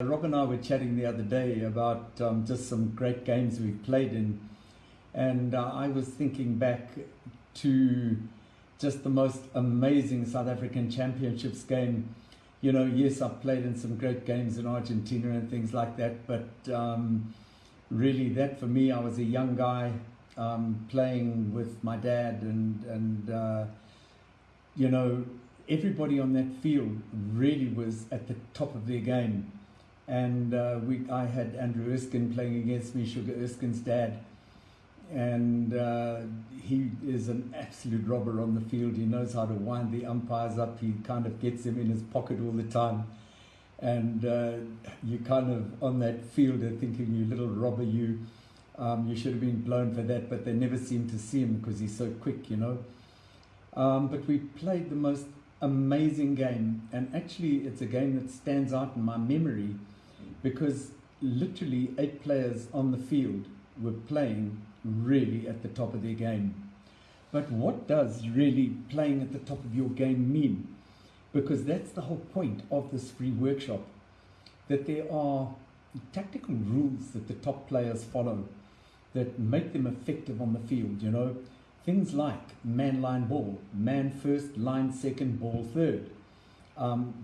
Rob and I were chatting the other day about um, just some great games we've played in, and uh, I was thinking back to just the most amazing South African Championships game. You know, yes, I've played in some great games in Argentina and things like that, but um, really, that for me, I was a young guy um, playing with my dad, and and uh, you know, everybody on that field really was at the top of their game and uh, we, I had Andrew Erskine playing against me, Sugar Erskine's dad, and uh, he is an absolute robber on the field. He knows how to wind the umpires up. He kind of gets them in his pocket all the time, and uh, you kind of on that field thinking, "You little robber, you." Um, you should have been blown for that, but they never seem to see him because he's so quick, you know. Um, but we played the most amazing game, and actually, it's a game that stands out in my memory because literally eight players on the field were playing really at the top of their game. But what does really playing at the top of your game mean? Because that's the whole point of this free workshop that there are tactical rules that the top players follow that make them effective on the field, you know. Things like man line ball, man first, line second, ball third. Um,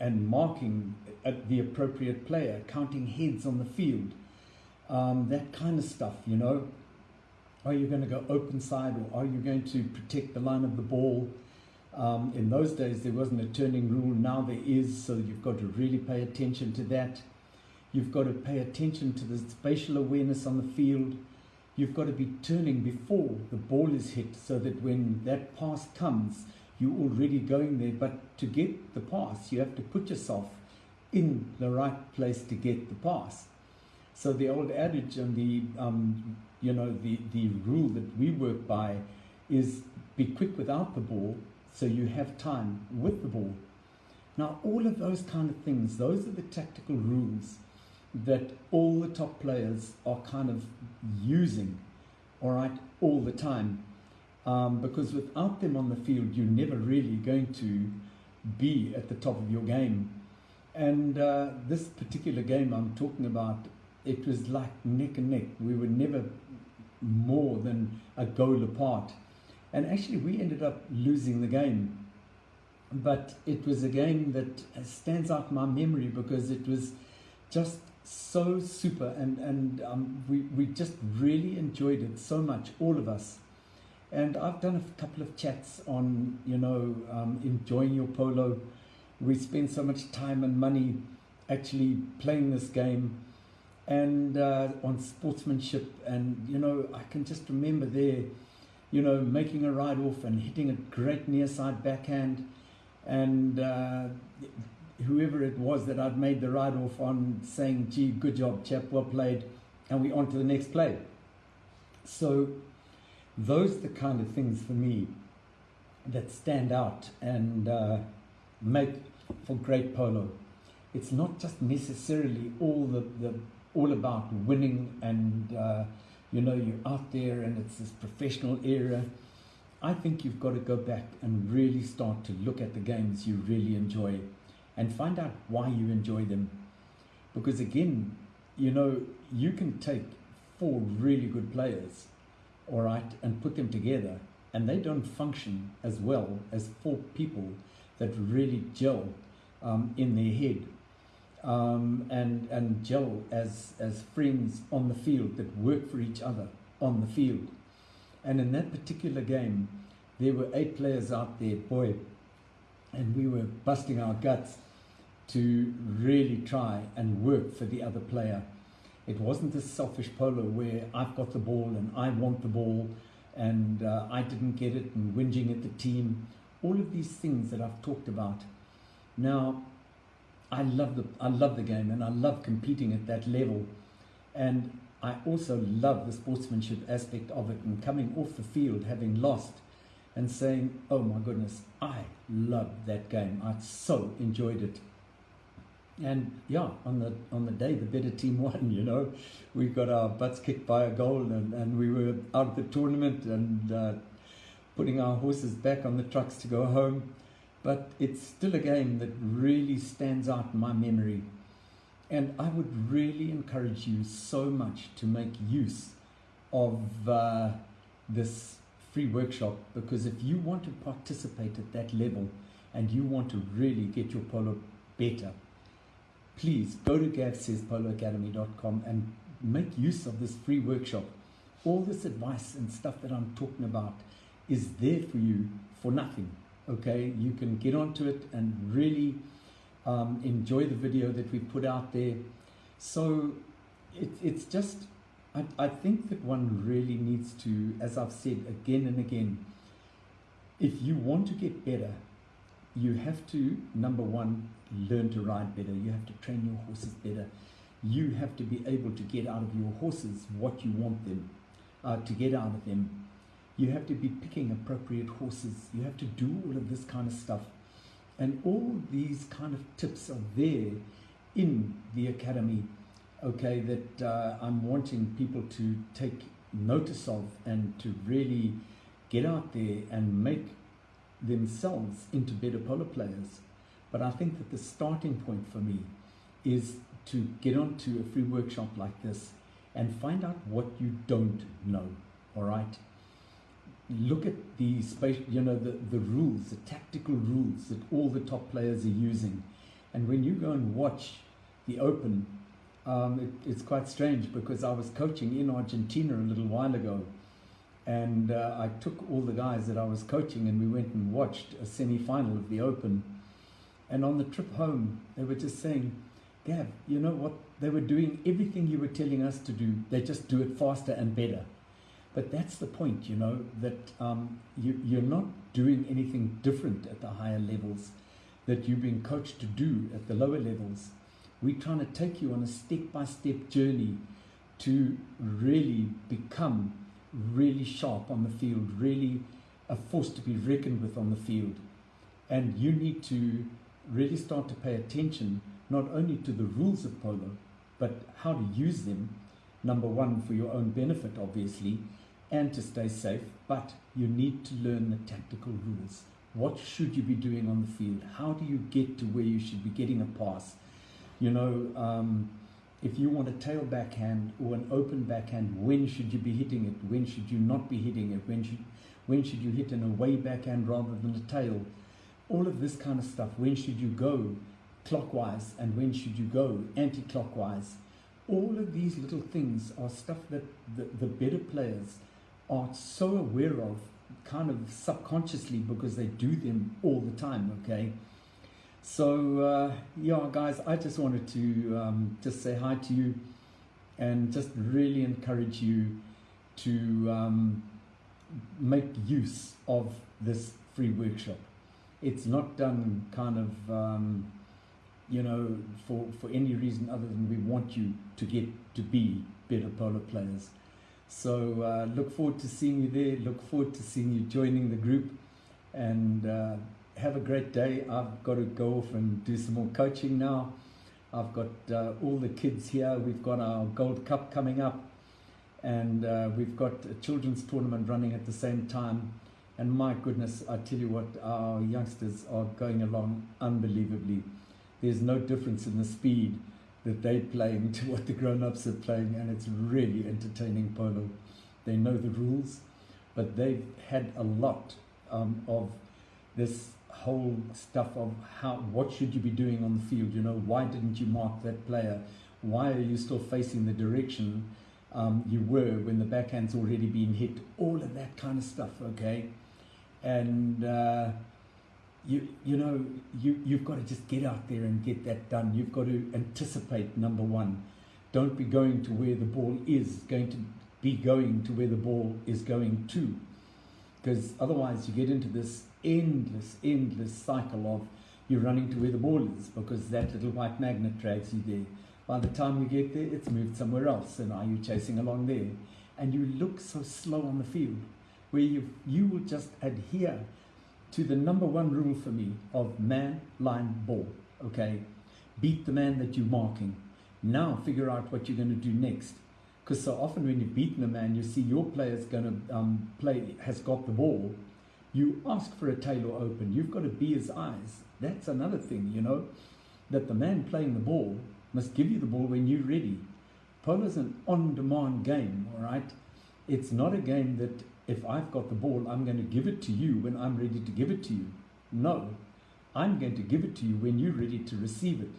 and marking at the appropriate player, counting heads on the field, um, that kind of stuff, you know. Are you going to go open side or are you going to protect the line of the ball? Um, in those days, there wasn't a turning rule. Now there is, so you've got to really pay attention to that. You've got to pay attention to the spatial awareness on the field. You've got to be turning before the ball is hit so that when that pass comes, you're already going there. But to get the pass, you have to put yourself in the right place to get the pass. So the old adage and the um, you know the the rule that we work by is be quick without the ball, so you have time with the ball. Now all of those kind of things, those are the tactical rules that all the top players are kind of using, all right, all the time um, because without them on the field, you're never really going to be at the top of your game. And uh, this particular game I'm talking about, it was like neck and neck. We were never more than a goal apart. And actually, we ended up losing the game. But it was a game that stands out in my memory because it was just so super and, and um, we, we just really enjoyed it so much, all of us. And I've done a couple of chats on, you know, um, enjoying your polo. We spend so much time and money actually playing this game and uh, on sportsmanship. And, you know, I can just remember there, you know, making a ride off and hitting a great near side backhand. And uh, whoever it was that I'd made the ride off on saying, gee, good job, chap, well played. And we on to the next play. So those are the kind of things for me that stand out and uh, make for great polo. It's not just necessarily all the, the all about winning and uh, you know you're out there and it's this professional era. I think you've got to go back and really start to look at the games you really enjoy and find out why you enjoy them. Because again, you know, you can take four really good players all right, and put them together, and they don't function as well as four people that really gel um, in their head um, and and gel as as friends on the field that work for each other on the field. And in that particular game, there were eight players out there, boy, and we were busting our guts to really try and work for the other player. It wasn't a selfish polo where I've got the ball and I want the ball and uh, I didn't get it and whinging at the team. All of these things that I've talked about. Now, I love the I love the game and I love competing at that level, and I also love the sportsmanship aspect of it and coming off the field having lost, and saying, "Oh my goodness, I love that game. I so enjoyed it." And yeah, on the on the day the better team won, you know, we got our butts kicked by a goal, and, and we were out of the tournament and uh, putting our horses back on the trucks to go home. But it's still a game that really stands out in my memory. And I would really encourage you so much to make use of uh, this free workshop because if you want to participate at that level and you want to really get your polo better, please go to gavsayspoloacademy.com and make use of this free workshop. All this advice and stuff that I'm talking about is there for you for nothing. Okay, you can get onto it and really um, enjoy the video that we put out there. So it, it's just, I, I think that one really needs to, as I've said again and again, if you want to get better, you have to, number one, learn to ride better. You have to train your horses better. You have to be able to get out of your horses what you want them uh, to get out of them. You have to be picking appropriate horses. You have to do all of this kind of stuff. And all these kind of tips are there in the academy, okay, that uh, I'm wanting people to take notice of and to really get out there and make themselves into better polo players. But I think that the starting point for me is to get onto a free workshop like this and find out what you don't know, all right? Look at the space, you know, the, the rules, the tactical rules that all the top players are using. And when you go and watch the Open, um, it, it's quite strange because I was coaching in Argentina a little while ago and uh, I took all the guys that I was coaching and we went and watched a semi-final of the Open. And on the trip home, they were just saying, Gav, you know what? They were doing everything you were telling us to do. They just do it faster and better. But that's the point, you know, that um, you, you're not doing anything different at the higher levels that you've been coached to do at the lower levels. We're trying to take you on a step-by-step -step journey to really become really sharp on the field, really a force to be reckoned with on the field. And you need to really start to pay attention not only to the rules of polo, but how to use them, number one, for your own benefit, obviously, and to stay safe, but you need to learn the tactical rules. What should you be doing on the field? How do you get to where you should be getting a pass? You know, um, if you want a tail backhand or an open backhand, when should you be hitting it? When should you not be hitting it? When should, when should you hit an away backhand rather than a tail? All of this kind of stuff. When should you go clockwise and when should you go anti-clockwise? All of these little things are stuff that the, the better players are so aware of kind of subconsciously because they do them all the time, okay? So uh, yeah, guys, I just wanted to um, just say hi to you and just really encourage you to um, make use of this free workshop. It's not done kind of, um, you know, for, for any reason other than we want you to get to be better polo players. So uh, look forward to seeing you there. Look forward to seeing you joining the group and uh, have a great day. I've got to go off and do some more coaching now. I've got uh, all the kids here. We've got our Gold Cup coming up, and uh, we've got a children's tournament running at the same time. And my goodness, I tell you what, our youngsters are going along unbelievably. There's no difference in the speed that they're playing to what the grown-ups are playing, and it's really entertaining polo. They know the rules, but they've had a lot um, of this whole stuff of how what should you be doing on the field you know why didn't you mark that player? Why are you still facing the direction um, you were when the backhand's already been hit? All of that kind of stuff okay? And uh, you you know you you've got to just get out there and get that done. You've got to anticipate number one. Don't be going to where the ball is going to be going to where the ball is going to. Because otherwise you get into this endless, endless cycle of you running to where the ball is because that little white magnet drags you there. By the time you get there, it's moved somewhere else, and are you chasing along there? And you look so slow on the field, where you you will just adhere to the number one rule for me of man, line, ball. Okay, beat the man that you're marking. Now figure out what you're going to do next. Because so often when you've beaten a man, you see your player's going to um, play has got the ball, you ask for a tail or open. You've got to be his eyes. That's another thing, you know, that the man playing the ball must give you the ball when you're ready. Polo's an on-demand game, all right? It's not a game that if I've got the ball, I'm going to give it to you when I'm ready to give it to you. No, I'm going to give it to you when you're ready to receive it.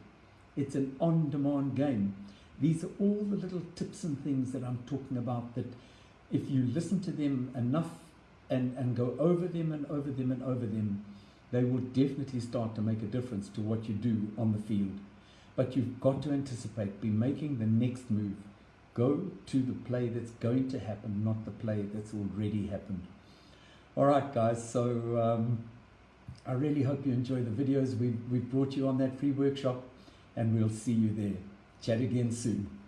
It's an on-demand game. These are all the little tips and things that I'm talking about that if you listen to them enough and, and go over them and over them and over them, they will definitely start to make a difference to what you do on the field. But you've got to anticipate, be making the next move. Go to the play that's going to happen, not the play that's already happened. All right, guys, so um, I really hope you enjoy the videos. We've, we've brought you on that free workshop, and we'll see you there. Chat again soon.